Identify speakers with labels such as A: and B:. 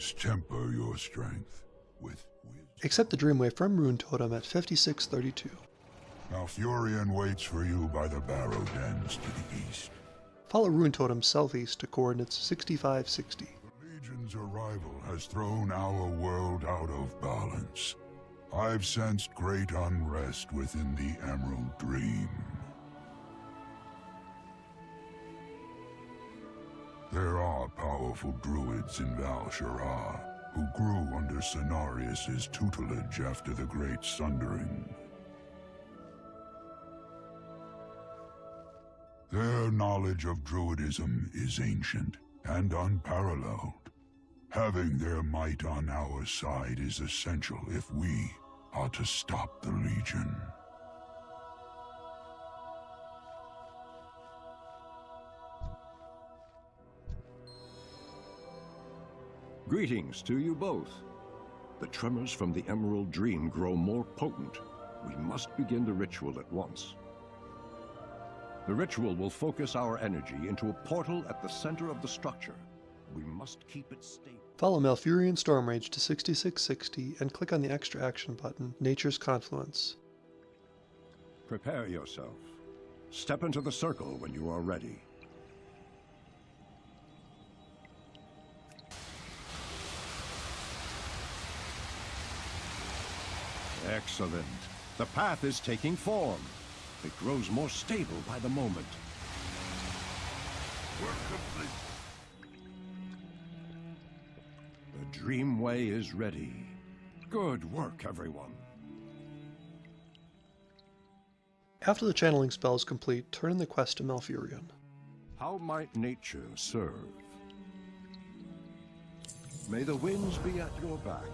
A: Temper your strength with wisdom.
B: Accept the Dreamway from Runetotem at 5632.
A: Now, Malfurion waits for you by the Barrow Dens to the east.
B: Follow Runetotem southeast to coordinates 6560.
A: The Legion's arrival has thrown our world out of balance. I've sensed great unrest within the Emerald powerful druids in Val'sharah who grew under Cenarius' tutelage after the Great Sundering. Their knowledge of druidism is ancient and unparalleled. Having their might on our side is essential if we are to stop the Legion.
C: Greetings to you both. The tremors from the Emerald Dream grow more potent. We must begin the ritual at once. The ritual will focus our energy into a portal at the center of the structure. We must keep it stable.
B: Follow Malfurion Stormrage to 6660 and click on the extra action button, Nature's Confluence.
C: Prepare yourself. Step into the circle when you are ready. Excellent. The path is taking form. It grows more stable by the moment.
A: Work complete.
C: The Dreamway is ready. Good work, everyone.
B: After the channeling spell is complete, turn in the quest to Malfurion.
C: How might nature serve? May the winds be at your back.